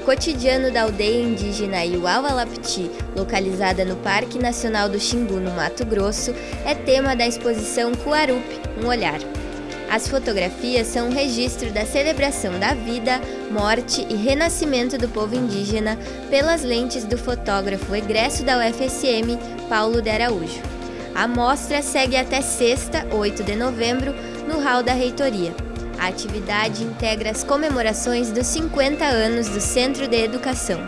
cotidiano da aldeia indígena Iuaualapti, localizada no Parque Nacional do Xingu, no Mato Grosso, é tema da exposição Cuarup, um olhar. As fotografias são um registro da celebração da vida, morte e renascimento do povo indígena pelas lentes do fotógrafo egresso da UFSM, Paulo de Araújo. A mostra segue até sexta, 8 de novembro, no hall da reitoria. A atividade integra as comemorações dos 50 anos do Centro de Educação.